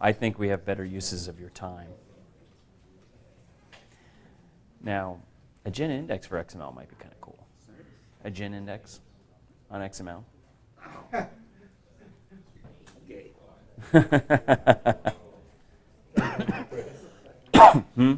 I think we have better uses of your time. Now, a GIN index for XML might be kind of cool. A GIN index on XML. hmm?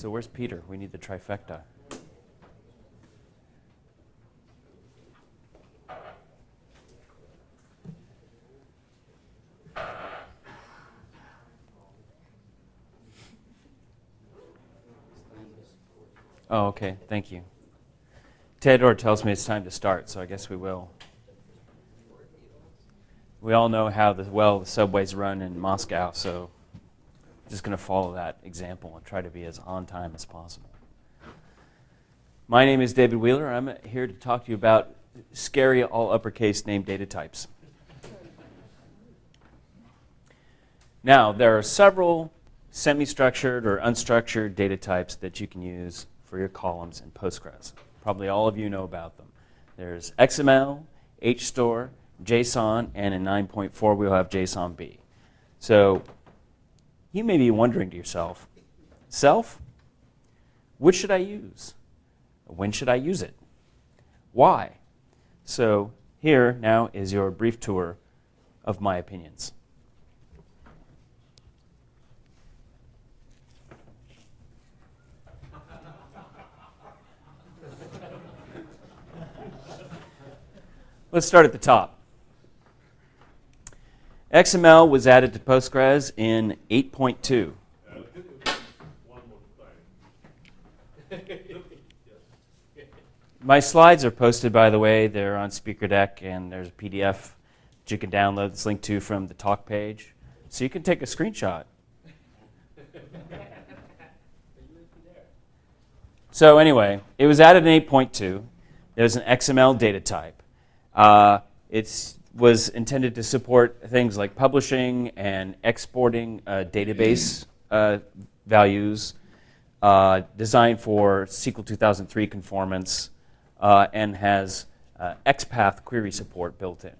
So where's Peter? We need the trifecta. Oh, okay. Thank you. Theodore tells me it's time to start, so I guess we will. We all know how the, well the subways run in Moscow, so just going to follow that example and try to be as on time as possible. My name is David Wheeler. I'm here to talk to you about scary all uppercase name data types. Now, there are several semi-structured or unstructured data types that you can use for your columns in Postgres. Probably all of you know about them. There's XML, HStore, JSON, and in 9.4 we'll have JSONB. So you may be wondering to yourself, self, which should I use? When should I use it? Why? So here now is your brief tour of my opinions. Let's start at the top. XML was added to Postgres in 8.2. My slides are posted, by the way. They're on SpeakerDeck, and there's a PDF that you can download that's linked to from the talk page. So you can take a screenshot. so anyway, it was added in 8.2. There's an XML data type. Uh, it's was intended to support things like publishing and exporting uh, database uh, values, uh, designed for SQL 2003 conformance, uh, and has uh, XPath query support built in.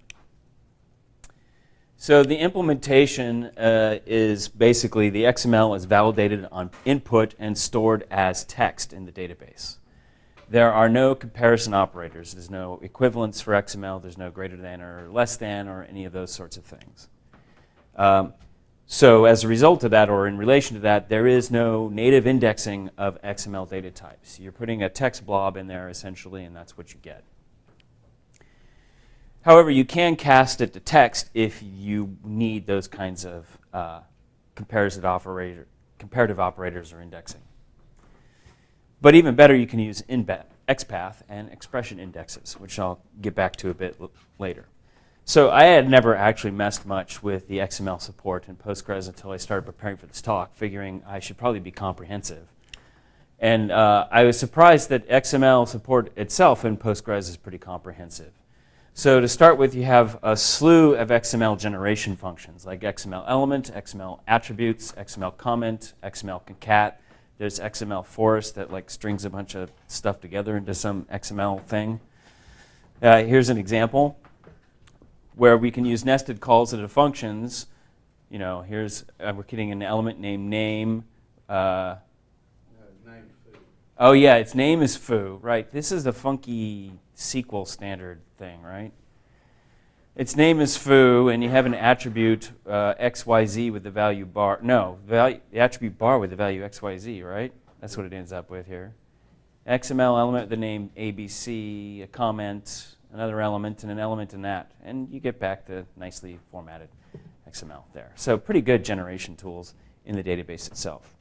So the implementation uh, is basically the XML is validated on input and stored as text in the database. There are no comparison operators. There's no equivalence for XML. There's no greater than or less than or any of those sorts of things. Um, so as a result of that, or in relation to that, there is no native indexing of XML data types. You're putting a text blob in there, essentially, and that's what you get. However, you can cast it to text if you need those kinds of uh, comparative, operator, comparative operators or indexing. But even better, you can use XPath and expression indexes, which I'll get back to a bit later. So I had never actually messed much with the XML support in Postgres until I started preparing for this talk, figuring I should probably be comprehensive. And uh, I was surprised that XML support itself in Postgres is pretty comprehensive. So to start with, you have a slew of XML generation functions, like XML element, XML attributes, XML comment, XML concat, there's XML forest that like strings a bunch of stuff together into some XML thing. Uh, here's an example where we can use nested calls into functions. You know, here's uh, we're getting an element named name. Uh, oh yeah, its name is foo. Right. This is a funky SQL standard thing, right? Its name is foo, and you have an attribute uh, xyz with the value bar. No, value, the attribute bar with the value xyz, right? That's what it ends up with here. XML element, with the name ABC, a comment, another element, and an element in that. And you get back the nicely formatted XML there. So pretty good generation tools in the database itself.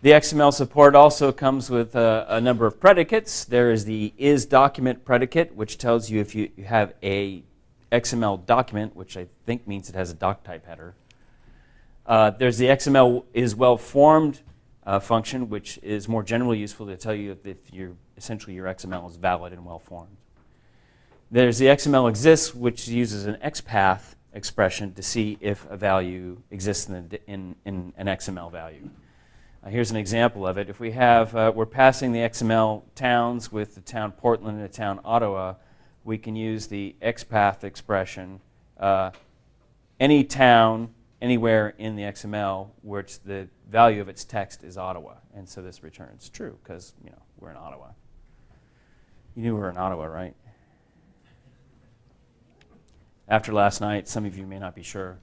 The XML support also comes with a, a, number of predicates. There is the is document predicate, which tells you if you, you have a XML document, which I think means it has a doc type header. Uh, there's the XML is well formed uh, function, which is more generally useful to tell you if, if essentially your XML is valid and well formed. There's the XML exists, which uses an XPath expression to see if a value exists in, the, in, in an XML value. Uh, here's an example of it. If we have, uh, we're passing the XML towns with the town Portland and the town Ottawa, we can use the XPath expression. Uh, any town anywhere in the XML which the value of its text is Ottawa. And so this returns true because, you know, we're in Ottawa. You knew we were in Ottawa, right? after last night. Some of you may not be sure.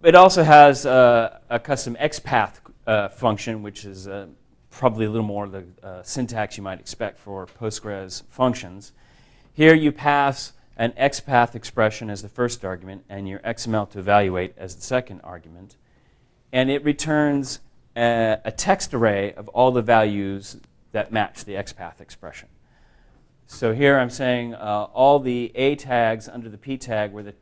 It also has a custom XPath uh, function, which is uh, probably a little more the uh, syntax you might expect for Postgres functions. Here you pass an XPath expression as the first argument and your XML to evaluate as the second argument. And it returns a, a text array of all the values that match the XPath expression. So here I'm saying uh, all the A tags under the P tag where the,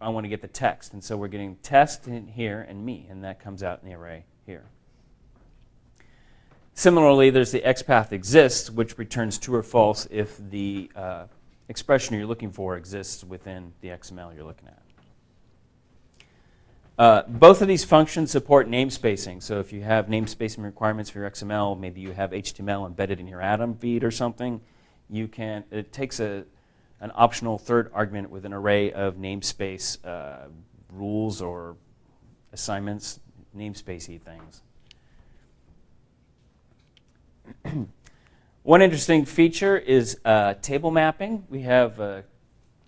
I want to get the text. And so we're getting test in here and me, and that comes out in the array here. Similarly, there's the XPath exists, which returns true or false if the uh, expression you're looking for exists within the XML you're looking at. Uh, both of these functions support namespacing. So if you have namespacing requirements for your XML, maybe you have HTML embedded in your Atom feed or something, you can, it takes a, an optional third argument with an array of namespace uh, rules or assignments, namespacey things. One interesting feature is uh, table mapping. We have uh,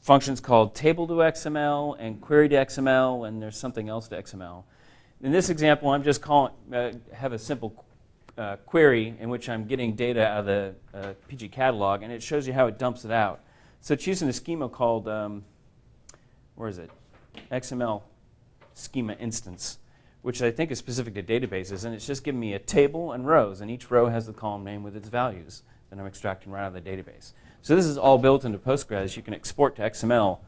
functions called table to XML and query to XML, and there's something else to XML. In this example, I'm just calling, uh, have a simple uh, query in which I'm getting data out of the uh, PG catalog, and it shows you how it dumps it out. So it's using a schema called, um, where is it? XML schema instance, which I think is specific to databases, and it's just giving me a table and rows, and each row has the column name with its values that I'm extracting right out of the database. So this is all built into Postgres. You can export to XML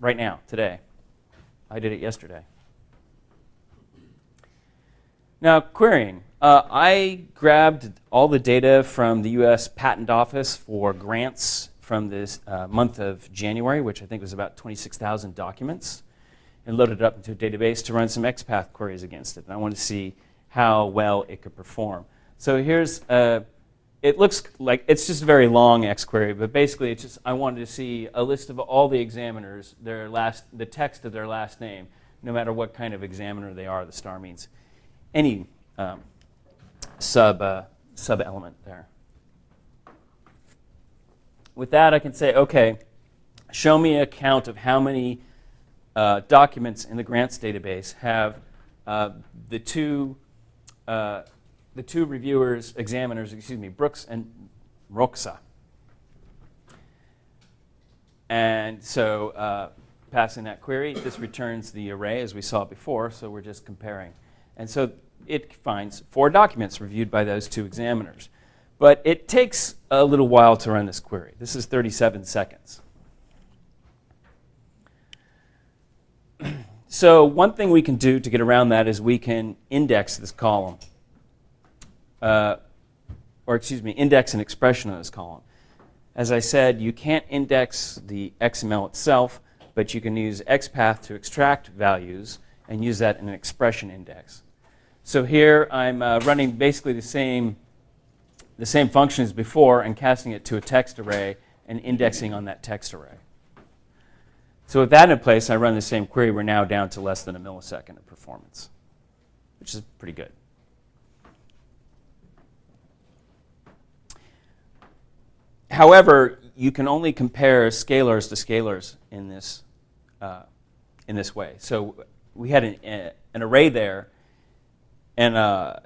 right now, today. I did it yesterday. Now, querying. Uh, I grabbed all the data from the US Patent Office for grants from this uh, month of January, which I think was about 26,000 documents, and loaded it up into a database to run some XPath queries against it. And I wanted to see how well it could perform. So here's, uh, it looks like it's just a very long XQuery, but basically it's just, I wanted to see a list of all the examiners, their last, the text of their last name, no matter what kind of examiner they are, the star means any um, sub, uh, sub element there. With that, I can say, okay, show me a count of how many uh, documents in the grants database have uh, the two uh, the two reviewers, examiners, excuse me, Brooks and Roxa. And so uh, passing that query, this returns the array as we saw before, so we're just comparing. And so it finds four documents reviewed by those two examiners. But it takes a little while to run this query. This is 37 seconds. so one thing we can do to get around that is we can index this column. Uh, or excuse me, index an expression of this column. As I said, you can't index the XML itself, but you can use XPath to extract values and use that in an expression index. So here I'm uh, running basically the same, the same function as before and casting it to a text array and indexing on that text array. So with that in place, I run the same query. We're now down to less than a millisecond of performance, which is pretty good. However, you can only compare scalars to scalars in this, uh, in this way. So we had an, uh, an array there and uh,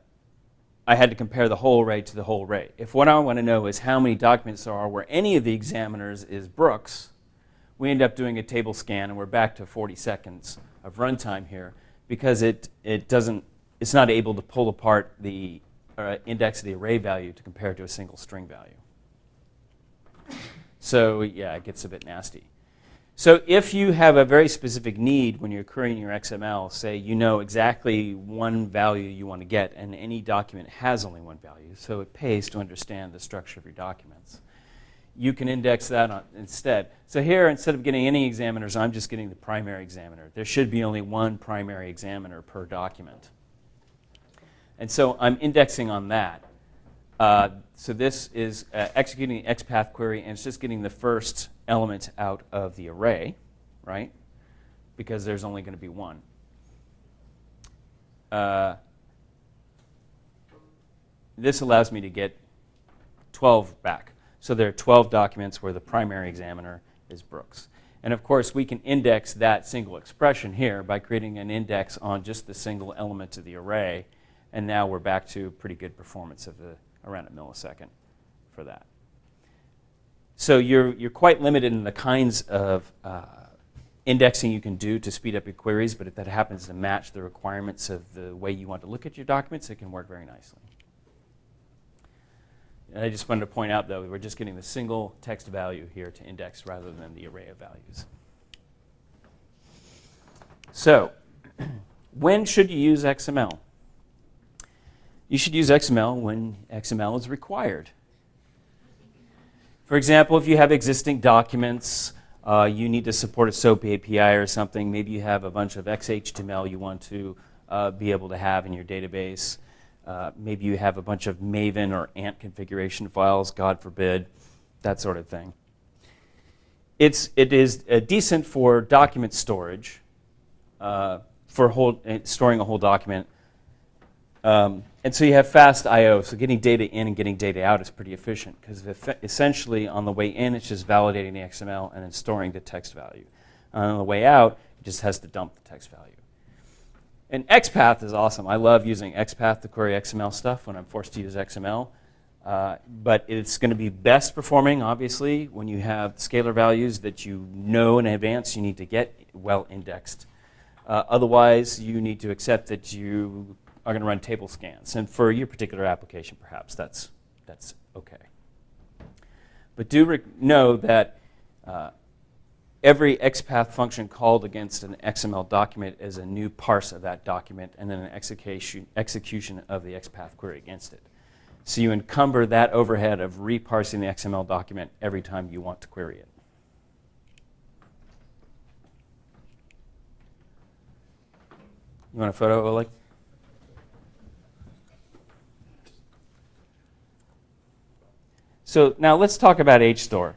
I had to compare the whole array to the whole array. If what I want to know is how many documents there are where any of the examiners is Brooks, we end up doing a table scan and we're back to 40 seconds of runtime here because it, it doesn't, it's not able to pull apart the uh, index of the array value to compare to a single string value. So yeah, it gets a bit nasty. So if you have a very specific need when you're querying your XML, say you know exactly one value you want to get, and any document has only one value, so it pays to understand the structure of your documents. you can index that instead. So here, instead of getting any examiners, I'm just getting the primary examiner. There should be only one primary examiner per document. And so I'm indexing on that. Uh, so this is uh, executing the XPath query, and it's just getting the first element out of the array, right? Because there's only going to be one. Uh, this allows me to get 12 back. So there are 12 documents where the primary examiner is Brooks. And of course, we can index that single expression here by creating an index on just the single element of the array. And now we're back to pretty good performance of the around a millisecond for that. So you're, you're quite limited in the kinds of uh, indexing you can do to speed up your queries, but if that happens to match the requirements of the way you want to look at your documents, it can work very nicely. And I just wanted to point out, though, we're just getting the single text value here to index rather than the array of values. So, when should you use XML? You should use XML when XML is required. For example, if you have existing documents, uh, you need to support a SOAP API or something. Maybe you have a bunch of XHTML you want to uh, be able to have in your database. Uh, maybe you have a bunch of Maven or Ant configuration files, God forbid, that sort of thing. It's, it is uh, decent for document storage, uh, for whole, uh, storing a whole document. Um, and so you have fast I/O. So getting data in and getting data out is pretty efficient because essentially on the way in, it's just validating the XML and then storing the text value. And on the way out, it just has to dump the text value. And XPath is awesome. I love using XPath to query XML stuff when I'm forced to use XML. Uh, but it's going to be best performing, obviously, when you have scalar values that you know in advance you need to get well indexed. Uh, otherwise, you need to accept that you are going to run table scans. And for your particular application, perhaps that's, that's OK. But do know that uh, every XPath function called against an XML document is a new parse of that document and then an execution, execution of the XPath query against it. So you encumber that overhead of reparsing the XML document every time you want to query it. You want a photo, Oleg? So now let's talk about HStore.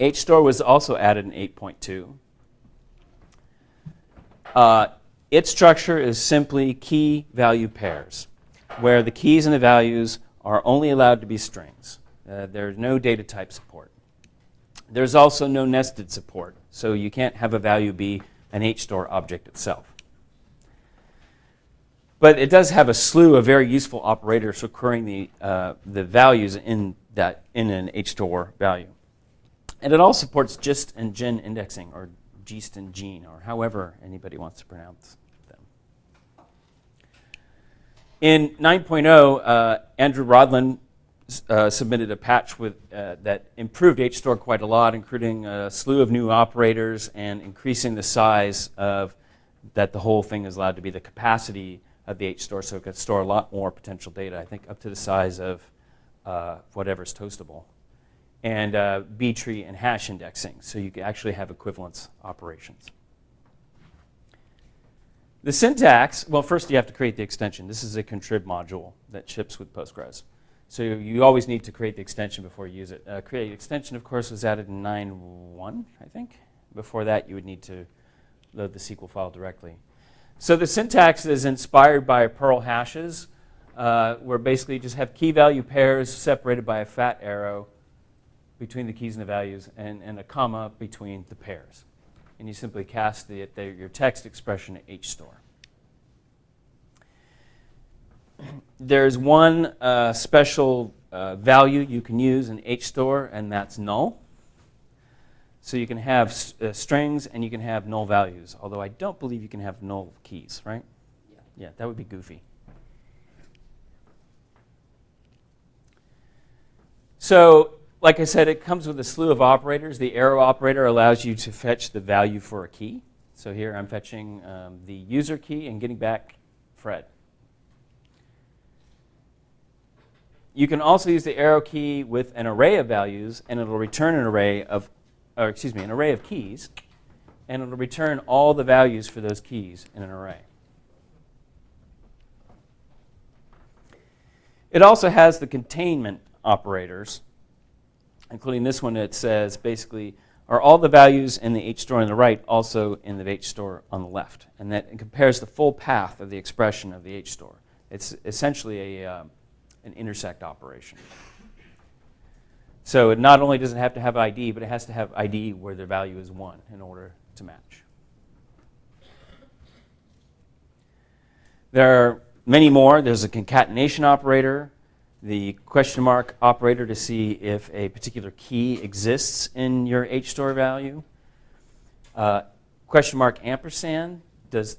HStore was also added in 8.2. Uh, its structure is simply key value pairs, where the keys and the values are only allowed to be strings. Uh, there's no data type support. There's also no nested support, so you can't have a value be an HStore object itself. But it does have a slew of very useful operators for querying the, uh, the values in, that, in an HStore value. And it all supports GIST and GIN indexing, or GIST and GENE, or however anybody wants to pronounce them. In 9.0, uh, Andrew Rodland uh, submitted a patch with, uh, that improved HStore quite a lot, including a slew of new operators and increasing the size of that the whole thing is allowed to be the capacity of the H-store, so it could store a lot more potential data, I think up to the size of uh, whatever's toastable. And uh, B-tree and hash indexing, so you can actually have equivalence operations. The syntax, well, first you have to create the extension. This is a contrib module that ships with Postgres. So you always need to create the extension before you use it. Uh, create extension, of course, was added in 9.1, I think. Before that, you would need to load the SQL file directly. So the syntax is inspired by Perl hashes, uh, where basically you just have key value pairs separated by a fat arrow between the keys and the values and, and a comma between the pairs. And you simply cast the, the, your text expression to HStore. There's one uh, special uh, value you can use in HStore, and that's null. So you can have uh, strings and you can have null values, although I don't believe you can have null keys, right? Yeah, yeah that would be goofy. So like I said, it comes with a slew of operators. The arrow operator allows you to fetch the value for a key. So here I'm fetching um, the user key and getting back Fred. you can also use the arrow key with an array of values, and it'll return an array of, or excuse me, an array of keys, and it'll return all the values for those keys in an array. It also has the containment operators, including this one that says basically, are all the values in the H store on the right also in the H store on the left? And that compares the full path of the expression of the H store. It's essentially a, um, an intersect operation. So it not only doesn't have to have ID, but it has to have ID where the value is 1 in order to match. There are many more. There's a concatenation operator, the question mark operator to see if a particular key exists in your HStore value. Uh, question mark ampersand does,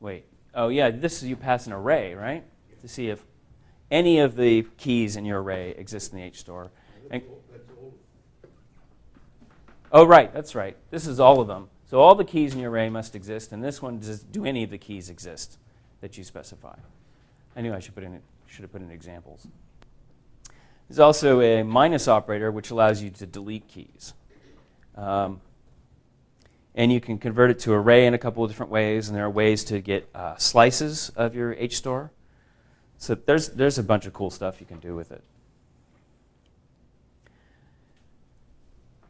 wait, oh yeah, this is you pass an array, right? To see if any of the keys in your array exist in the HStore. And, oh, right, that's right. This is all of them. So all the keys in your array must exist, and this one does do any of the keys exist that you specify. I knew I should, put in, should have put in examples. There's also a minus operator, which allows you to delete keys. Um, and you can convert it to array in a couple of different ways, and there are ways to get uh, slices of your HStore. So there's, there's a bunch of cool stuff you can do with it.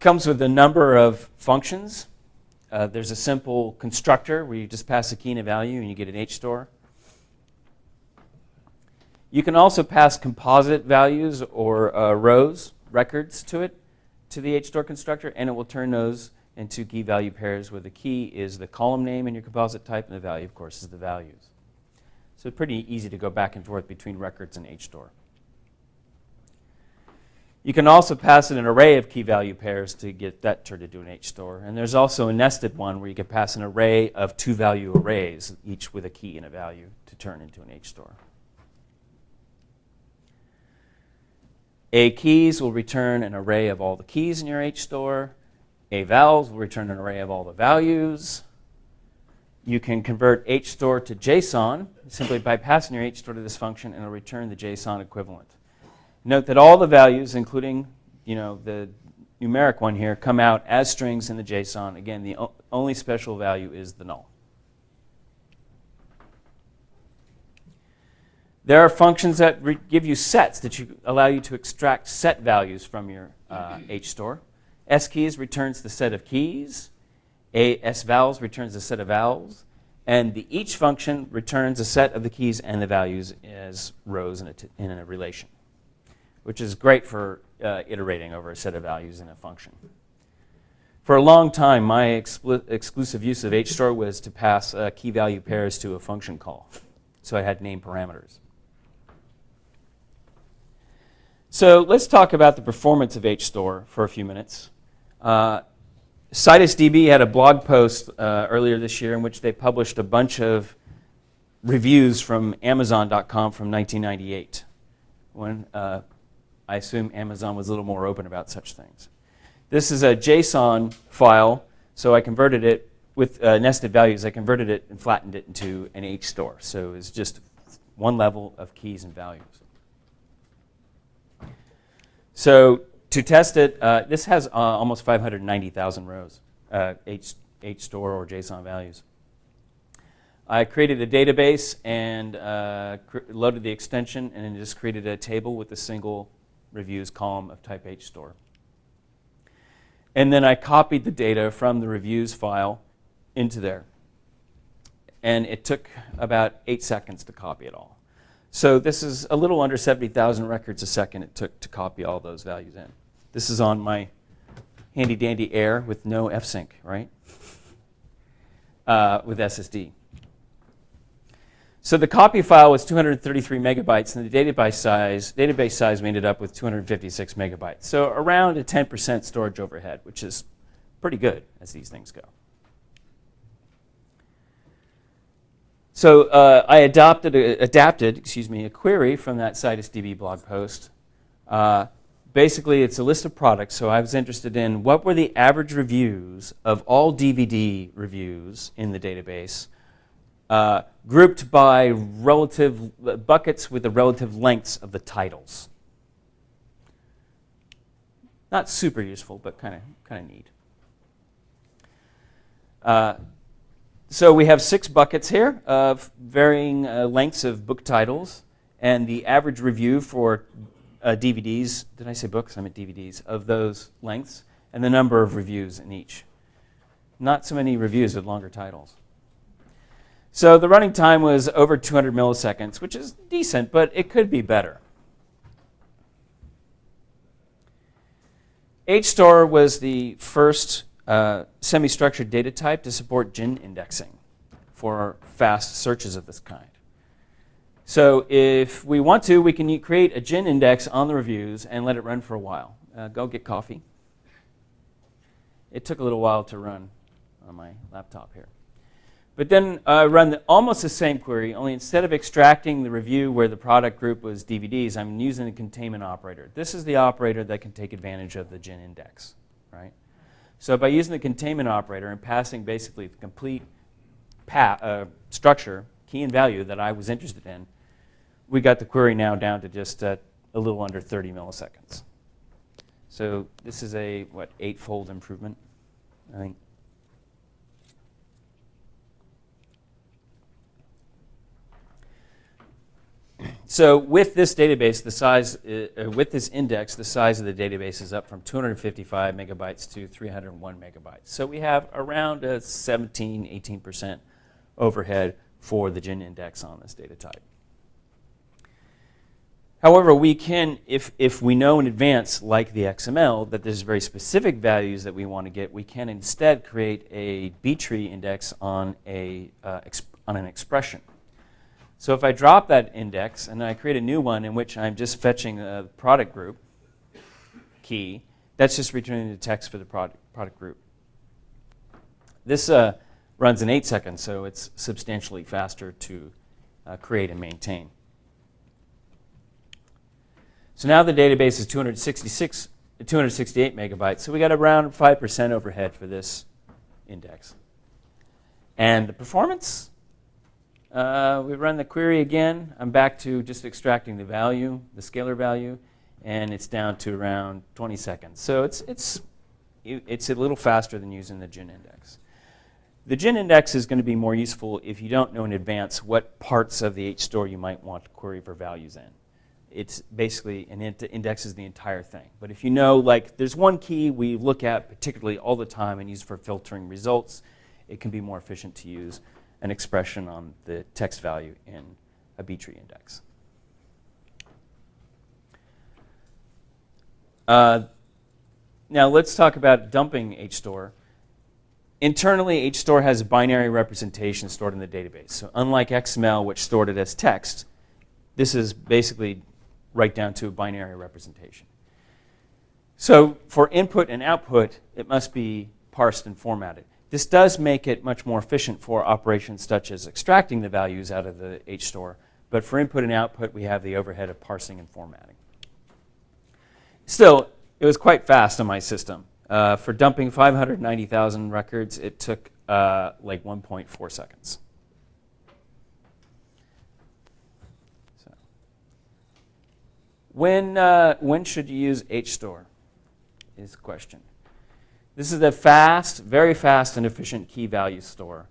Comes with a number of functions. Uh, there's a simple constructor where you just pass a key and a value and you get an HStore. You can also pass composite values or uh, rows, records to it, to the HStore constructor, and it will turn those into key value pairs where the key is the column name in your composite type and the value, of course, is the values. So it's pretty easy to go back and forth between records and HStore. You can also pass in an array of key value pairs to get that turned into an HStore. And there's also a nested one where you can pass an array of two value arrays, each with a key and a value, to turn into an HStore. A keys will return an array of all the keys in your HStore. A vals will return an array of all the values you can convert HStore to JSON simply by passing your HStore to this function and it'll return the JSON equivalent. Note that all the values, including you know, the numeric one here, come out as strings in the JSON. Again, the only special value is the null. There are functions that give you sets that you, allow you to extract set values from your uh, HStore. keys returns the set of keys. A S vowels returns a set of vowels, and the each function returns a set of the keys and the values as rows in a, in a relation, which is great for uh, iterating over a set of values in a function. For a long time, my exclusive use of HStore was to pass uh, key value pairs to a function call. So I had name parameters. So let's talk about the performance of HStore for a few minutes. Uh, CitusDB had a blog post uh, earlier this year in which they published a bunch of reviews from Amazon.com from 1998, when uh, I assume Amazon was a little more open about such things. This is a JSON file, so I converted it with uh, nested values. I converted it and flattened it into an H store. So it's just one level of keys and values. So to test it, uh, this has uh, almost 590,000 rows, uh, H, HStore or JSON values. I created a database and uh, loaded the extension and just created a table with a single reviews column of type HStore. And then I copied the data from the reviews file into there. And it took about eight seconds to copy it all. So this is a little under 70,000 records a second it took to copy all those values in. This is on my handy dandy Air with no FSync, right? Uh, with SSD. So the copy file was 233 megabytes, and the database size, database size we ended up with 256 megabytes. So around a 10% storage overhead, which is pretty good as these things go. So uh, I adopted, a, adapted, excuse me, a query from that CitusDB blog post. Uh, basically, it's a list of products. So I was interested in what were the average reviews of all DVD reviews in the database uh, grouped by relative buckets with the relative lengths of the titles. Not super useful, but kind of kind of neat. So we have six buckets here of varying uh, lengths of book titles, and the average review for uh, DVDs. Did I say books? I meant DVDs of those lengths, and the number of reviews in each. Not so many reviews with longer titles. So the running time was over 200 milliseconds, which is decent, but it could be better. HStore was the first uh, semi-structured data type to support GIN indexing for fast searches of this kind. So if we want to, we can create a GIN index on the reviews and let it run for a while. Uh, go get coffee. It took a little while to run on my laptop here. But then uh, run the, almost the same query, only instead of extracting the review where the product group was DVDs, I'm using the containment operator. This is the operator that can take advantage of the GIN index, right? So by using the containment operator and passing basically the complete uh, structure, key and value that I was interested in, we got the query now down to just uh, a little under 30 milliseconds. So this is a, what, eightfold improvement, I think. So with this database, the size, uh, uh, with this index, the size of the database is up from 255 megabytes to 301 megabytes. So we have around a 17, 18% overhead for the GIN index on this data type. However, we can, if, if we know in advance, like the XML, that there's very specific values that we want to get, we can instead create a B-tree index on, a, uh, on an expression. So if I drop that index and I create a new one in which I'm just fetching a product group key, that's just returning the text for the product, product group. This uh, runs in 8 seconds, so it's substantially faster to uh, create and maintain. So now the database is 266, 268 megabytes, so we got around 5% overhead for this index. And the performance, uh, we run the query again. I'm back to just extracting the value, the scalar value, and it's down to around 20 seconds. So it's, it's, it's a little faster than using the GIN index. The GIN index is going to be more useful if you don't know in advance what parts of the HStore you might want to query for values in. It's basically, an int indexes the entire thing. But if you know, like, there's one key we look at particularly all the time and use for filtering results, it can be more efficient to use an expression on the text value in a B-tree index. Uh, now let's talk about dumping HStore. Internally, HStore has a binary representation stored in the database. So unlike XML, which stored it as text, this is basically right down to a binary representation. So for input and output, it must be parsed and formatted. This does make it much more efficient for operations such as extracting the values out of the HStore, but for input and output, we have the overhead of parsing and formatting. Still, it was quite fast on my system. Uh, for dumping 590,000 records, it took uh, like 1.4 seconds. So. When, uh, when should you use HStore is the question. This is a fast, very fast and efficient key value store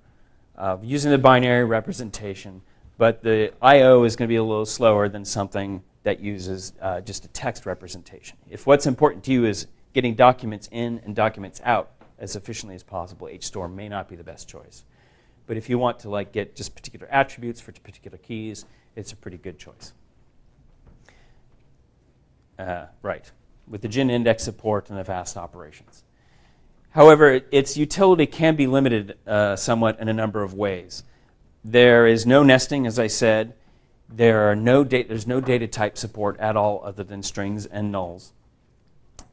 uh, using the binary representation, but the I.O. is going to be a little slower than something that uses uh, just a text representation. If what's important to you is getting documents in and documents out as efficiently as possible, HStore may not be the best choice. But if you want to like get just particular attributes for particular keys, it's a pretty good choice. Uh, right, with the GIN index support and the fast operations. However, its utility can be limited uh, somewhat in a number of ways. There is no nesting, as I said. There are no there's no data type support at all other than strings and nulls.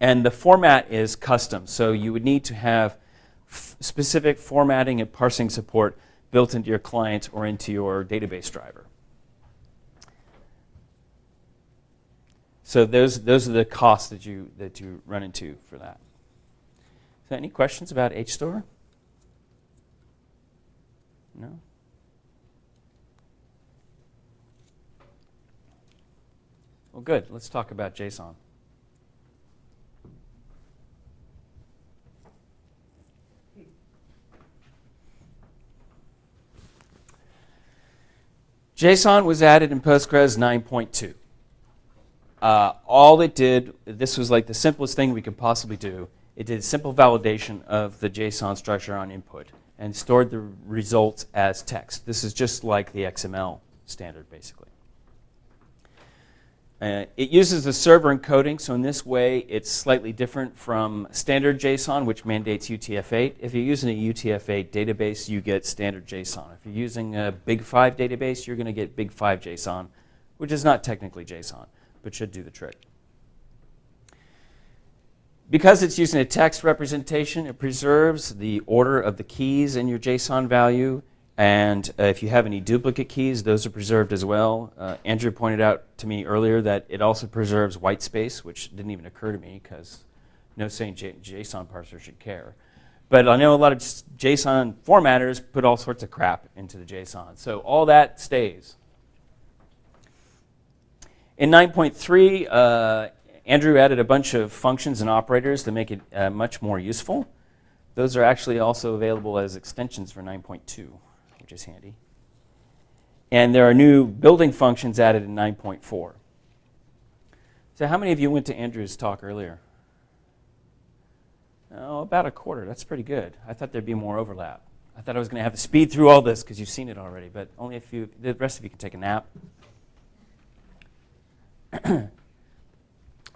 And the format is custom, so you would need to have specific formatting and parsing support built into your client or into your database driver. So those, those are the costs that you, that you run into for that. So any questions about HStore? No? Well, good. Let's talk about JSON. JSON was added in Postgres 9.2. Uh, all it did, this was like the simplest thing we could possibly do, it did simple validation of the JSON structure on input and stored the results as text. This is just like the XML standard, basically. Uh, it uses the server encoding, so in this way, it's slightly different from standard JSON, which mandates UTF-8. If you're using a UTF-8 database, you get standard JSON. If you're using a Big 5 database, you're going to get Big 5 JSON, which is not technically JSON, but should do the trick. Because it's using a text representation, it preserves the order of the keys in your JSON value. And uh, if you have any duplicate keys, those are preserved as well. Uh, Andrew pointed out to me earlier that it also preserves white space, which didn't even occur to me because no sane JSON parser should care. But I know a lot of JSON formatters put all sorts of crap into the JSON. So all that stays. In 9.3, uh, Andrew added a bunch of functions and operators to make it uh, much more useful. Those are actually also available as extensions for 9.2, which is handy. And there are new building functions added in 9.4. So how many of you went to Andrew's talk earlier? Oh, about a quarter. That's pretty good. I thought there'd be more overlap. I thought I was going to have to speed through all this because you've seen it already, but only a few. The rest of you can take a nap.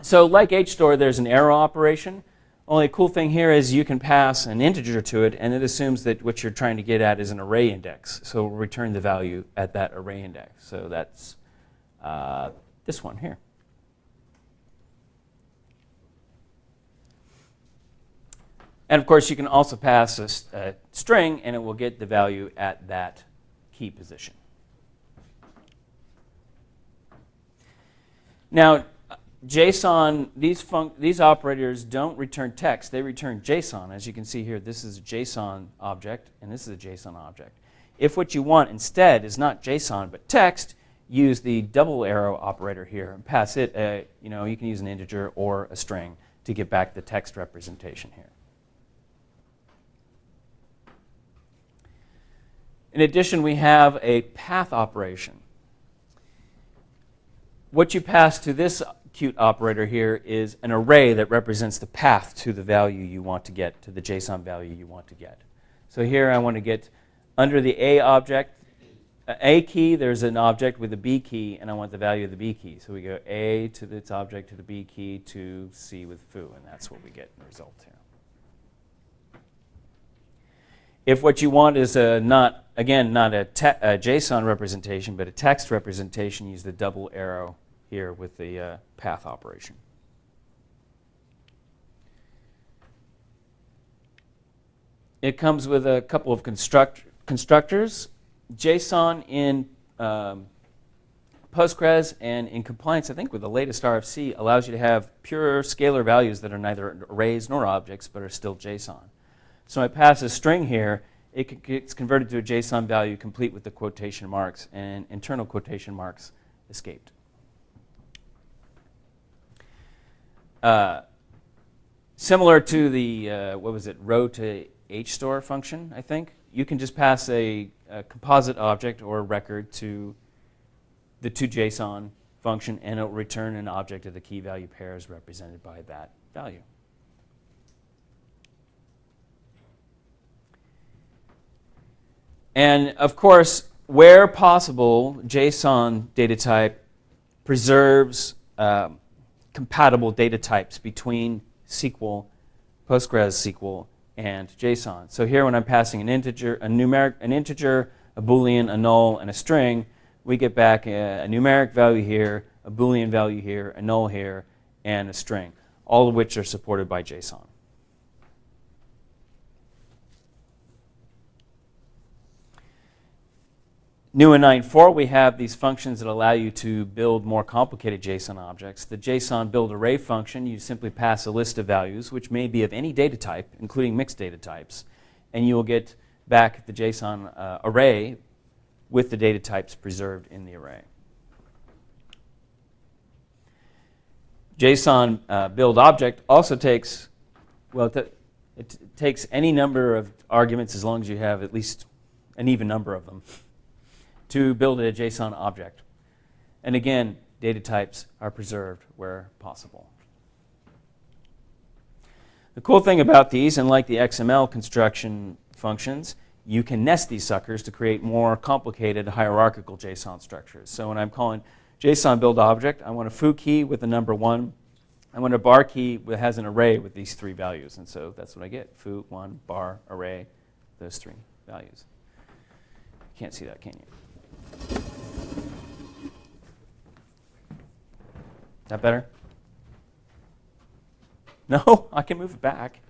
So like HStore, there's an arrow operation. Only a cool thing here is you can pass an integer to it, and it assumes that what you're trying to get at is an array index. So we'll return the value at that array index. So that's uh, this one here. And of course, you can also pass a, a string, and it will get the value at that key position. Now, JSON, these, these operators don't return text, they return JSON. As you can see here, this is a JSON object, and this is a JSON object. If what you want instead is not JSON but text, use the double arrow operator here and pass it, a, you know, you can use an integer or a string to get back the text representation here. In addition, we have a path operation. What you pass to this cute operator here is an array that represents the path to the value you want to get, to the JSON value you want to get. So here I want to get under the A object, A key, there's an object with a B key, and I want the value of the B key. So we go A to its object to the B key to C with foo, and that's what we get in the result here. If what you want is a not, again, not a, a JSON representation, but a text representation, use the double arrow here with the uh, path operation. It comes with a couple of construct constructors. JSON in um, Postgres and in compliance, I think, with the latest RFC, allows you to have pure scalar values that are neither arrays nor objects, but are still JSON. So I pass a string here, it gets converted to a JSON value complete with the quotation marks, and internal quotation marks escaped. Uh, similar to the, uh, what was it, row to HStore function, I think, you can just pass a, a composite object or record to the toJSON function and it will return an object of the key value pairs represented by that value. And of course, where possible, JSON data type preserves um, compatible data types between SQL, PostgreSQL, and JSON. So here when I'm passing an integer, a numeric, an integer, a boolean, a null, and a string, we get back a, a numeric value here, a boolean value here, a null here, and a string, all of which are supported by JSON. New in 9.4, we have these functions that allow you to build more complicated JSON objects. The JSON build array function, you simply pass a list of values, which may be of any data type, including mixed data types, and you will get back the JSON uh, array with the data types preserved in the array. JSON uh, build object also takes, well, it, it takes any number of arguments as long as you have at least an even number of them to build a JSON object. And again, data types are preserved where possible. The cool thing about these, and like the XML construction functions, you can nest these suckers to create more complicated hierarchical JSON structures. So when I'm calling JSON build object, I want a foo key with the number one. I want a bar key that has an array with these three values. And so that's what I get, foo, one, bar, array, those three values. You can't see that, can you? That better? No, I can move it back.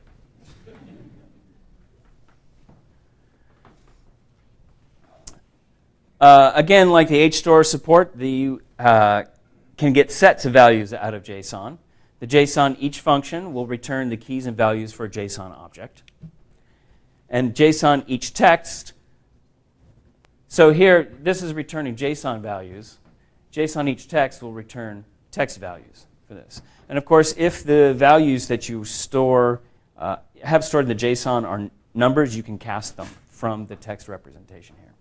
Uh, again, like the HStore support, the uh, can get sets of values out of JSON. The JSON each function will return the keys and values for a JSON object. And JSON each text. So here, this is returning JSON values. JSON each text will return text values for this. And of course, if the values that you store uh, have stored in the JSON are numbers, you can cast them from the text representation here.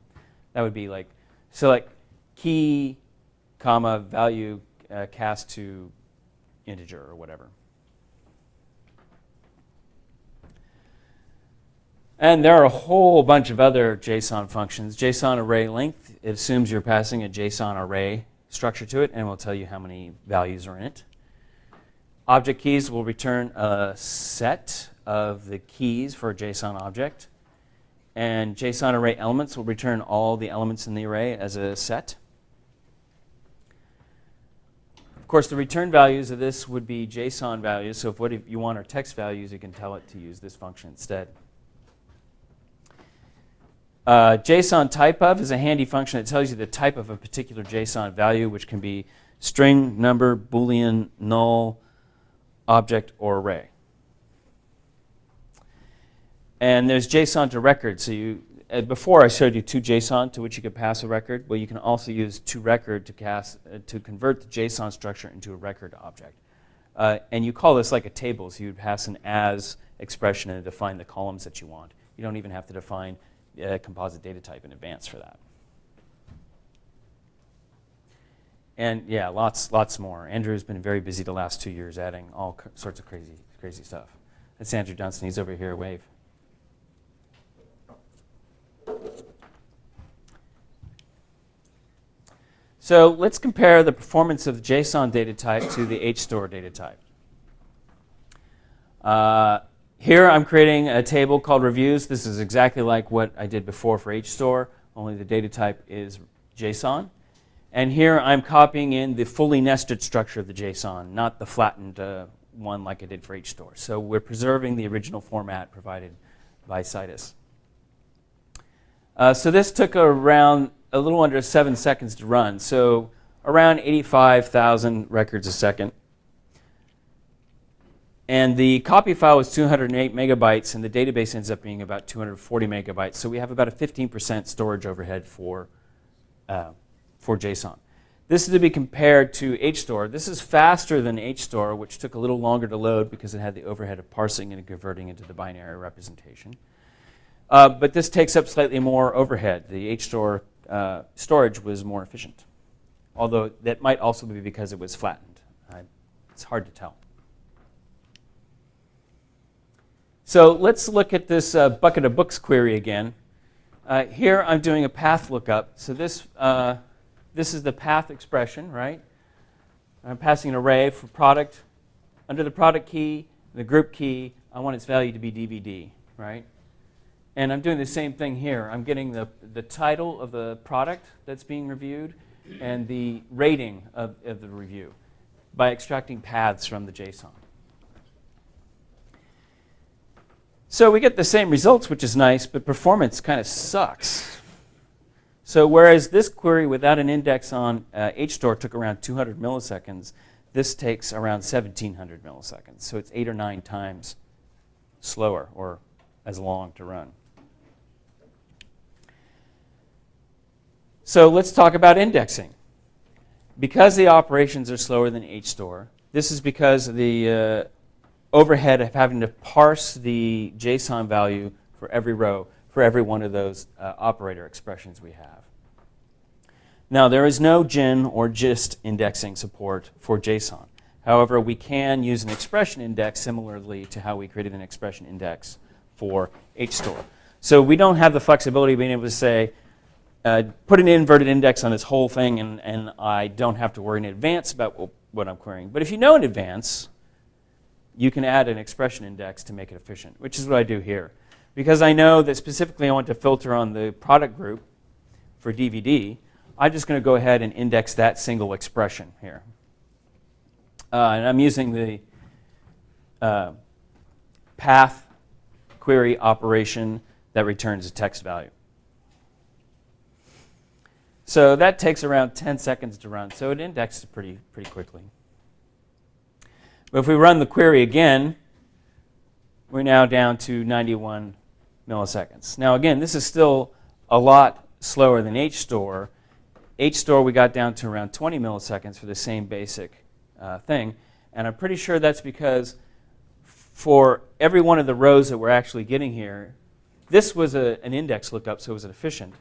That would be like select key, comma, value uh, cast to integer or whatever. And there are a whole bunch of other JSON functions. JSON array length, it assumes you're passing a JSON array structure to it and will tell you how many values are in it. Object keys will return a set of the keys for a JSON object. And JSON array elements will return all the elements in the array as a set. Of course, the return values of this would be JSON values. So if what if you want are text values, you can tell it to use this function instead. Uh, JSON type of is a handy function that tells you the type of a particular JSON value, which can be string, number, boolean, null, object, or array. And there's JSON to record. So you, uh, before I showed you to JSON to which you could pass a record. Well, you can also use to record to cast uh, to convert the JSON structure into a record object. Uh, and you call this like a table. So you'd pass an as expression and define the columns that you want. You don't even have to define a composite data type in advance for that. And yeah, lots, lots more. Andrew's been very busy the last two years adding all sorts of crazy, crazy stuff. That's Andrew Dunstan. He's over here. Wave. So let's compare the performance of the JSON data type to the HStore data type. Uh, here I'm creating a table called reviews. This is exactly like what I did before for HStore, only the data type is JSON. And here I'm copying in the fully nested structure of the JSON, not the flattened uh, one like I did for HStore. So we're preserving the original format provided by Citus. Uh, so this took around a little under seven seconds to run. So around 85,000 records a second. And the copy file was 208 megabytes, and the database ends up being about 240 megabytes. So we have about a 15% storage overhead for, uh, for JSON. This is to be compared to HStore. This is faster than HStore, which took a little longer to load because it had the overhead of parsing and converting into the binary representation. Uh, but this takes up slightly more overhead. The HStore uh, storage was more efficient, although that might also be because it was flattened. it's hard to tell. So let's look at this uh, bucket of books query again. Uh, here I'm doing a path lookup. So this, uh, this is the path expression, right? I'm passing an array for product. Under the product key, the group key, I want its value to be DVD, right? And I'm doing the same thing here. I'm getting the, the title of the product that's being reviewed and the rating of, of the review by extracting paths from the JSON. So we get the same results, which is nice, but performance kind of sucks. So whereas this query without an index on uh, HStore took around 200 milliseconds, this takes around 1700 milliseconds. So it's eight or nine times slower or as long to run. So let's talk about indexing. Because the operations are slower than HStore, This is because the uh, overhead of having to parse the JSON value for every row, for every one of those uh, operator expressions we have. Now, there is no GIN or GIST indexing support for JSON. However, we can use an expression index similarly to how we created an expression index for HStore. So we don't have the flexibility of being able to say, uh, put an inverted index on this whole thing, and, and I don't have to worry in advance about what I'm querying. But if you know in advance, you can add an expression index to make it efficient, which is what I do here. Because I know that specifically I want to filter on the product group for DVD, I'm just going to go ahead and index that single expression here. Uh, and I'm using the uh, path query operation that returns a text value. So that takes around 10 seconds to run. So it indexes pretty, pretty quickly. But if we run the query again, we're now down to 91 milliseconds. Now again, this is still a lot slower than HStore. HStore we got down to around 20 milliseconds for the same basic uh, thing. And I'm pretty sure that's because for every one of the rows that we're actually getting here, this was a, an index lookup, so it was efficient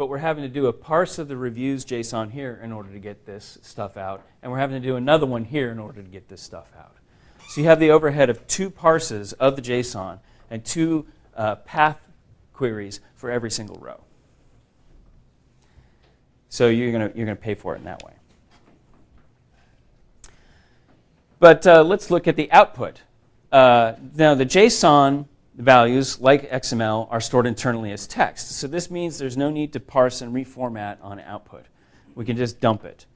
but we're having to do a parse of the reviews JSON here in order to get this stuff out, and we're having to do another one here in order to get this stuff out. So you have the overhead of two parses of the JSON and two uh, path queries for every single row. So you're going to you're gonna pay for it in that way. But uh, let's look at the output. Uh, now, the JSON values, like XML, are stored internally as text. So this means there's no need to parse and reformat on output. We can just dump it.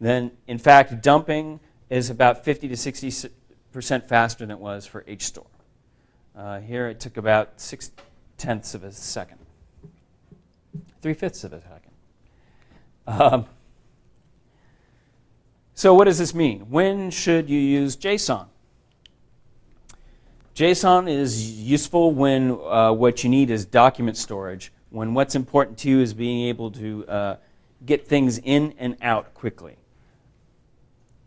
Then, in fact, dumping is about 50 to 60 percent faster than it was for HStore. Uh, here it took about six tenths of a second, three fifths of a second. Um, so what does this mean? When should you use JSON? JSON is useful when uh, what you need is document storage, when what's important to you is being able to uh, get things in and out quickly.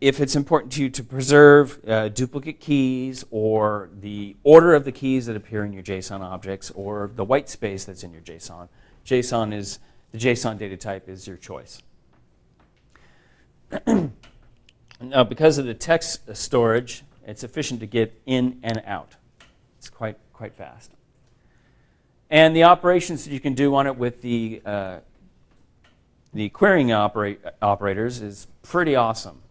If it's important to you to preserve uh, duplicate keys or the order of the keys that appear in your JSON objects or the white space that's in your JSON, JSON is, the JSON data type is your choice. now, because of the text storage, it's efficient to get in and out. It's quite, quite fast. And the operations that you can do on it with the, uh, the querying operators is pretty awesome.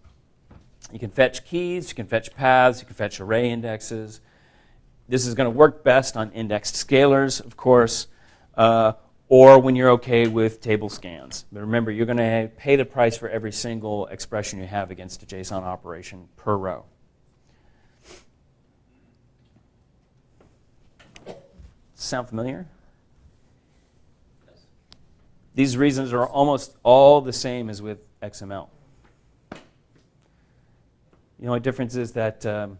You can fetch keys, you can fetch paths, you can fetch array indexes. This is going to work best on indexed scalars, of course, uh, or when you're okay with table scans. But remember, you're going to pay the price for every single expression you have against a JSON operation per row. Sound familiar? These reasons are almost all the same as with XML. The only difference is that um,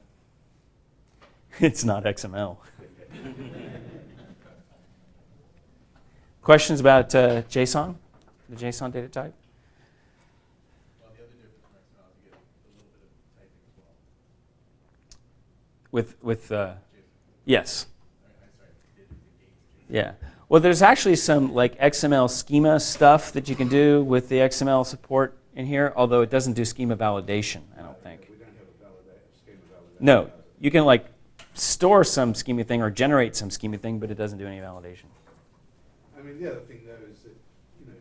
it's not XML. Questions about uh, JSON, the JSON data type? Well, the other difference from XML, is you get a little bit of typing as well. With, with uh, yes. Yeah. Well, there's actually some like XML schema stuff that you can do with the XML support in here, although it doesn't do schema validation, I don't think. We don't have a validate, schema validation. No, you can like store some schema thing or generate some schema thing, but it doesn't do any validation. I mean, the other thing though is that, you know,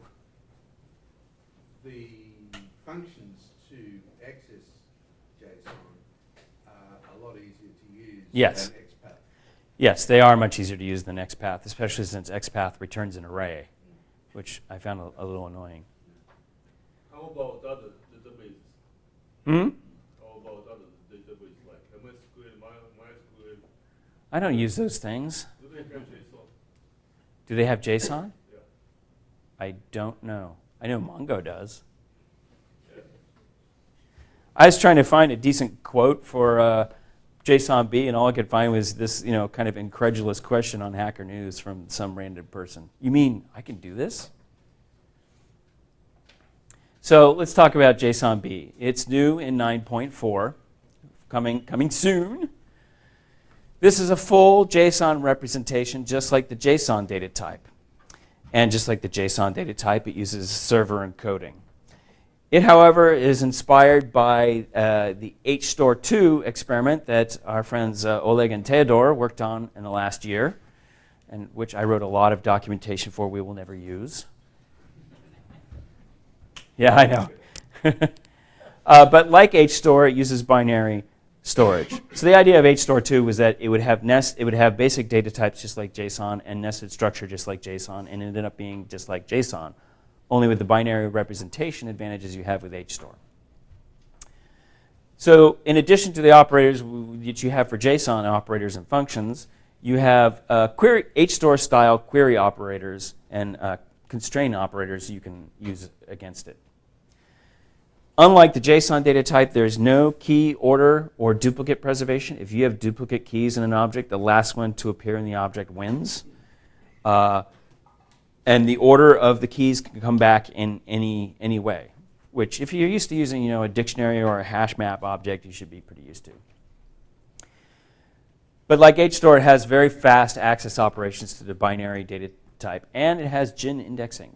the functions to access JSON are a lot easier to use Yes. than. Yes, they are much easier to use than XPath, especially since XPath returns an array, which I found a, a little annoying. How about other databases? Hmm? How about other databases like MSQL, My- MySQL? I don't use those things. Do they have JSON? Do they have JSON? Yeah. I don't know. I know Mongo does. I was trying to find a decent quote for uh, JSON-B, and all I could find was this, you know, kind of incredulous question on Hacker News from some random person. You mean I can do this? So let's talk about JSON-B. It's new in 9.4. coming, coming soon. This is a full JSON representation, just like the JSON data type. And just like the JSON data type, it uses server encoding. It, however, is inspired by uh, the HStore2 experiment that our friends uh, Oleg and Theodore worked on in the last year, and which I wrote a lot of documentation for we will never use. Yeah, I know. uh, but like HStore, it uses binary storage. So the idea of HStore2 was that it would have nest, it would have basic data types just like JSON and nested structure just like JSON, and it ended up being just like JSON, only with the binary representation advantages you have with HStore. So in addition to the operators that you have for JSON operators and functions, you have uh, query, HStore style query operators and uh, constraint operators you can use against it. Unlike the JSON data type, there's no key order or duplicate preservation. If you have duplicate keys in an object, the last one to appear in the object wins. Uh, and the order of the keys can come back in any, any way, which if you're used to using you know, a dictionary or a hash map object, you should be pretty used to. But like HStore, it has very fast access operations to the binary data type, and it has GIN indexing.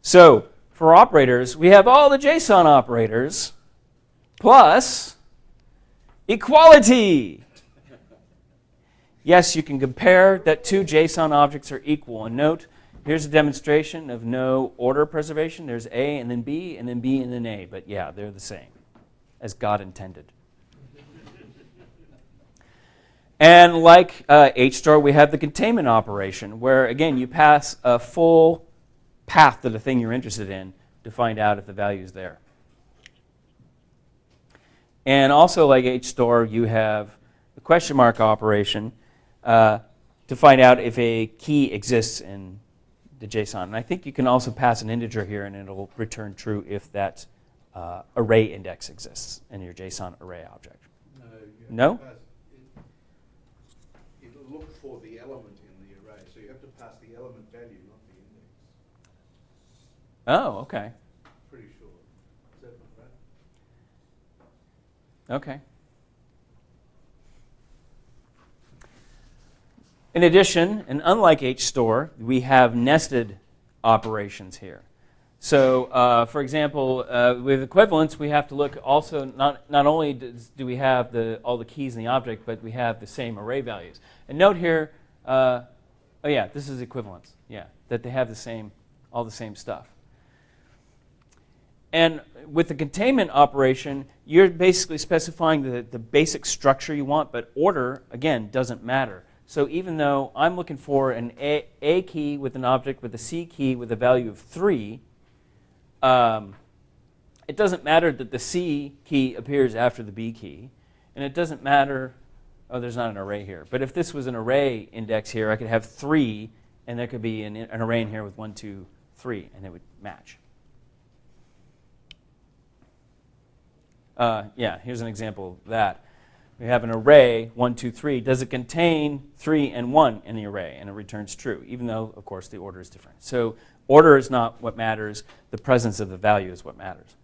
So for operators, we have all the JSON operators plus equality. Yes, you can compare that two JSON objects are equal. And note, here's a demonstration of no order preservation. There's A and then B, and then B and then A. But yeah, they're the same, as God intended. And like uh, HStore, we have the containment operation, where again, you pass a full path to the thing you're interested in to find out if the value is there. And also, like HStore, you have the question mark operation uh, to find out if a key exists in the JSON. And I think you can also pass an integer here, and it'll return true if that uh, array index exists in your JSON array object. No? you have to No? pass- it- It'll look for the element in the array, so you have to pass the element value, not the index. Oh, okay. Pretty sure. Is that not right? Okay. In addition, and unlike HStore, we have nested operations here. So, uh, for example, uh, with equivalence, we have to look also, not, not only does, do we have the, all the keys in the object, but we have the same array values. And note here, uh, oh yeah, this is equivalence, yeah, that they have the same, all the same stuff. And with the containment operation, you're basically specifying the, the basic structure you want, but order, again, doesn't matter. So even though I'm looking for an A, a key with an object with a C key with a value of 3, um, it doesn't matter that the C key appears after the B key. And it doesn't matter, oh, there's not an array here. But if this was an array index here, I could have 3, and there could be an, an array in here with 1, 2, 3, and it would match. Uh, yeah, here's an example of that. We have an array, 1, 2, 3. Does it contain 3 and 1 in the array? And it returns true, even though, of course, the order is different. So order is not what matters. The presence of the value is what matters.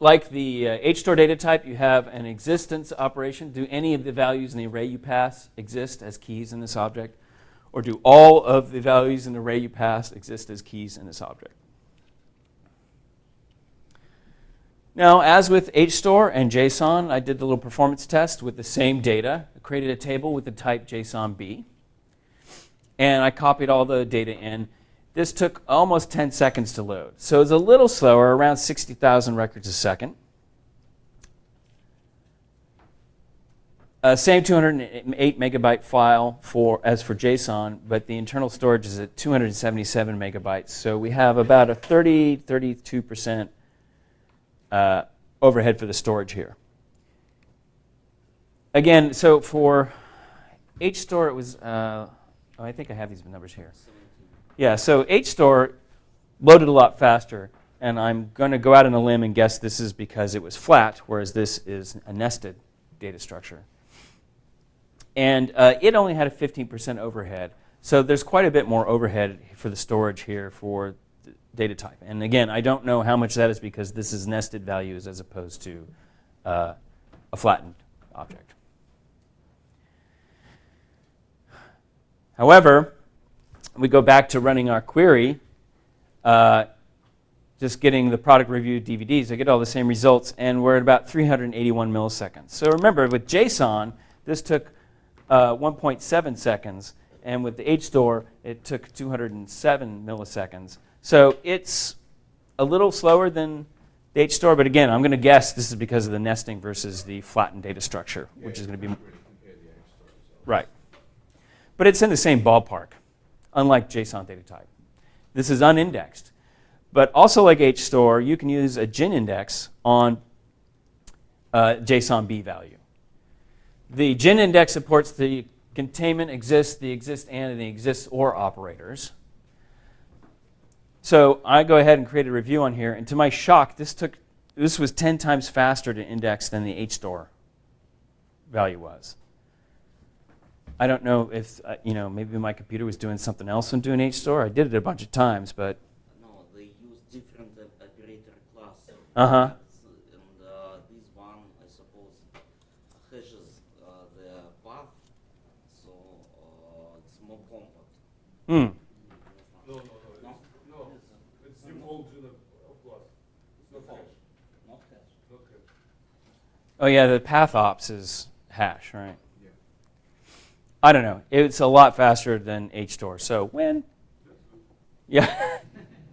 Like the uh, HStore data type, you have an existence operation. Do any of the values in the array you pass exist as keys in this object? Or do all of the values in the array you pass exist as keys in this object? Now, as with HStore and JSON, I did the little performance test with the same data. I created a table with the type JSONB. And I copied all the data in. This took almost 10 seconds to load. So it's a little slower, around 60,000 records a second. Uh, same 208 megabyte file for as for JSON, but the internal storage is at 277 megabytes. So we have about a 30, 32 percent uh, overhead for the storage here. Again, so for HStore, it was. Uh, oh, I think I have these numbers here. Yeah, so HStore loaded a lot faster, and I'm going to go out on a limb and guess this is because it was flat, whereas this is a nested data structure. And uh, it only had a 15% overhead. So there's quite a bit more overhead for the storage here for data type. And again, I don't know how much that is because this is nested values as opposed to uh, a flattened object. However, we go back to running our query, uh, just getting the product review DVDs, I get all the same results, and we're at about 381 milliseconds. So remember, with JSON, this took uh, 1.7 seconds, and with the HStore, it took 207 milliseconds. So it's a little slower than the HStore, but again, I'm going to guess this is because of the nesting versus the flattened data structure, which is going to be can't really compare the HStore results. Right. But it's in the same ballpark, unlike JSON data type. This is unindexed. But also like HStore, you can use a GIN index on uh, JSON B value. The GIN index supports the containment exists, the exist and, and the exists or operators. So I go ahead and create a review on here, and to my shock, this took this was 10 times faster to index than the HStore value was. I don't know if, uh, you know, maybe my computer was doing something else when doing HStore. I did it a bunch of times, but No, they use different uh, operator class. Uh-huh. And uh, this one, I suppose, hashes uh, the path, so uh, it's more compact. hmm. No, no, no, it's, no, it's default Juniper Plus. It's not Default. hash, Not hash. not hash. Oh, yeah, the path ops is hash, right? Yeah. I don't know. It's a lot faster than HStore. So when? Yeah.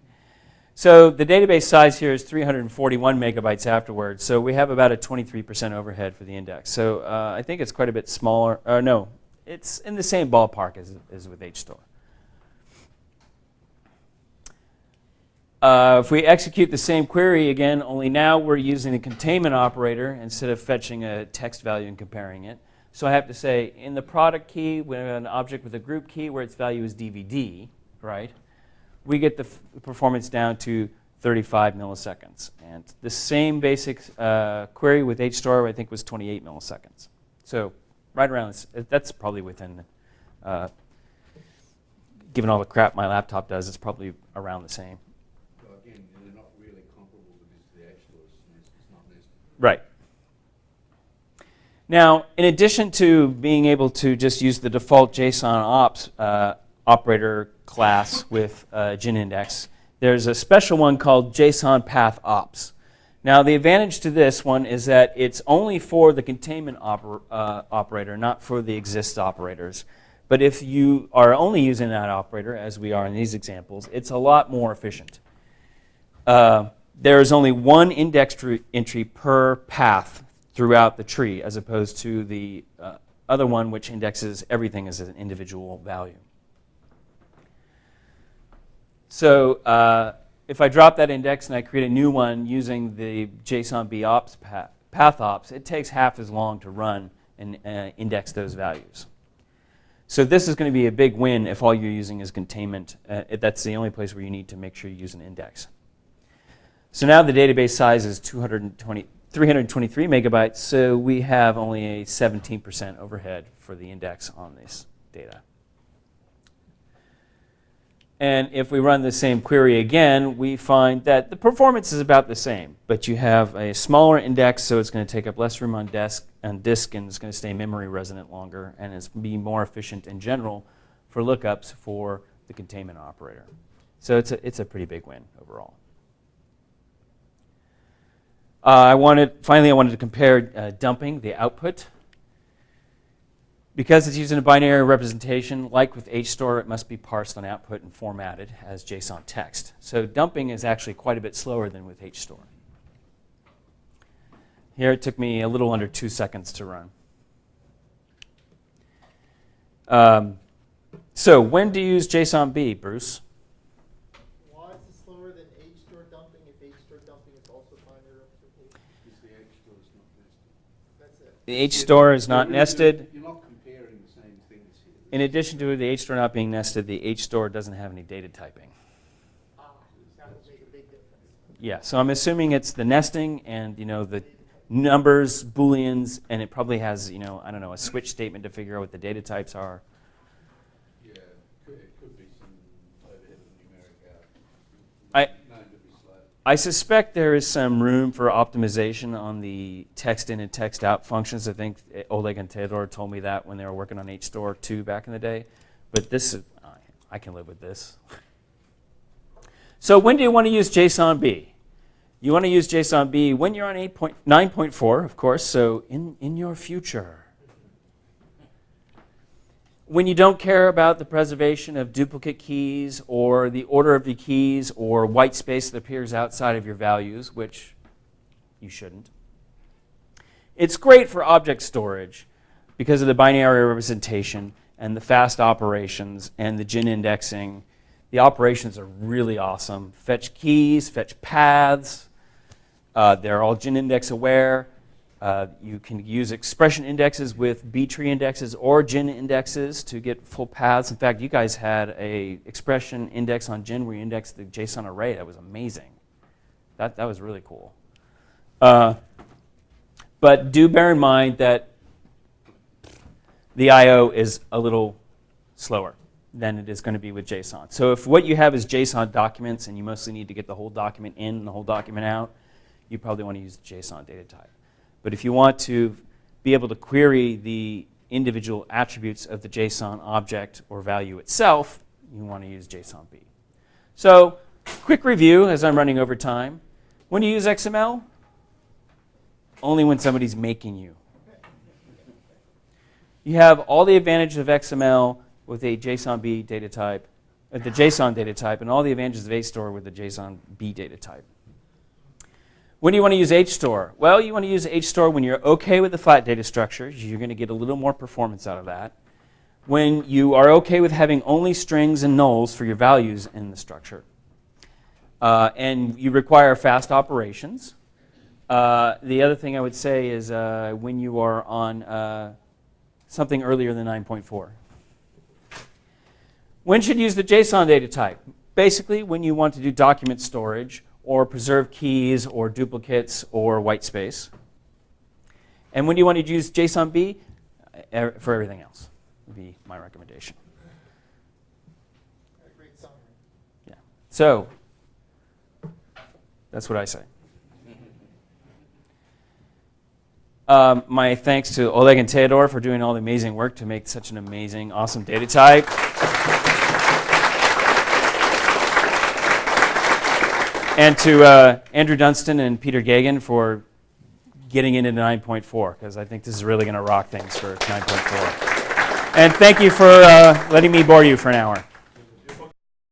so the database size here is 341 megabytes afterwards. So we have about a 23% overhead for the index. So uh, I think it's quite a bit smaller. Uh, no, it's in the same ballpark as, as with HStore. Uh, if we execute the same query again, only now we're using a containment operator instead of fetching a text value and comparing it. So I have to say, in the product key, we have an object with a group key where its value is DVD, right? We get the performance down to 35 milliseconds. And the same basic uh, query with HStore, I think, was 28 milliseconds. So right around, this, that's probably within, uh, given all the crap my laptop does, it's probably around the same. So again, they're not really comparable because the HStore is nes- it's not nested. Right. Now, in addition to being able to just use the default JSON ops uh, operator class with uh, GIN index, there's a special one called JSON path ops. Now, the advantage to this one is that it's only for the containment oper- uh, operator, not for the exist operators. But if you are only using that operator, as we are in these examples, it's a lot more efficient. Uh, there is only one index tr- entry per path throughout the tree, as opposed to the uh, other one, which indexes everything as an individual value. So uh, if I drop that index and I create a new one using the JSON B ops path, path ops, it takes half as long to run and uh, index those values. So this is going to be a big win if all you're using is containment. Uh, that's the only place where you need to make sure you use an index. So now the database size is 220, 323 megabytes, so we have only a 17% overhead for the index on this data. And if we run the same query again, we find that the performance is about the same, but you have a smaller index, so it's going to take up less room on desk disk, and it's going to stay memory resident longer, and it's be more efficient in general for lookups for the containment operator. So it's a, it's a pretty big win overall. Uh, I wanted, finally, I wanted to compare uh, dumping, the output. Because it's using a binary representation, like with HStore, it must be parsed on output and formatted as JSON text. So dumping is actually quite a bit slower than with HStore. Here it took me a little under two seconds to run. Um, so when to use JSONB, Bruce? Why is it slower than H-store dumping if H-store dumping is also binary representation? Because the App Store is not nested. H store is not nested. You're not comparing the same things here. In addition to the H store not being nested, the H store doesn't have any data typing. Ah, that would make a big difference. Yeah, so I'm assuming it's the nesting and, you know, the numbers, booleans, and it probably has, you know, I don't know, a switch statement to figure out what the data types are. Yeah, 'cause I suspect there is some room for optimization on the text in and text out functions. I think eh, Oleg and Theodore told me that when they were working on HStore 2 back in the day. But this, is, I- can live with this. So when do you want to use JSON-B? You want to use JSON-B when you're on 8.9.4, of course, so in, in your future. When you don't care about the preservation of duplicate keys or the order of the keys or white space that appears outside of your values, which you shouldn't. It's great for object storage because of the binary representation and the fast operations and the GIN indexing. The operations are really awesome. Fetch keys, fetch paths. Uh, they're all GIN index aware. Uh, you can use expression indexes with B-tree indexes or GIN indexes to get full paths. In fact, you guys had a expression index on GIN where you indexed the JSON array. That was amazing. That, that was really cool. Uh, but do bear in mind that the I.O. is a little slower than it is going to be with JSON. So if what you have is JSON documents and you mostly need to get the whole document in and the whole document out, you probably want to use the JSON data type. But if you want to be able to query the individual attributes of the JSON object or value itself, you want to use JSON-B. So quick review as I'm running over time. When you use XML, only when somebody's making you. You have all the advantages of XML with a JSON-B data type, uh, the JSON data type, and all the advantages of HStore with the JSON-B data type. When do you want to use HStore? Well, you want to use HStore when you're okay with the flat data structures. You're going to get a little more performance out of that. When you are okay with having only strings and nulls for your values in the structure. Uh, and you require fast operations. Uh, the other thing I would say is uh, when you are on uh, something earlier than 9.4. When should you use the JSON data type? Basically, when you want to do document storage or preserve keys or duplicates or white space. And when do you want to use JSON-B? Uh, For everything else, would be my recommendation. A great summary. Yeah. So, that's what I say. Um, my thanks to Oleg and Theodore for doing all the amazing work to make such an amazing, awesome data type. And to uh, Andrew Dunstan and Peter Geoghegan for getting into 9.4, because I think this is really going to rock things for 9.4. And thank you for uh, letting me bore you for an hour.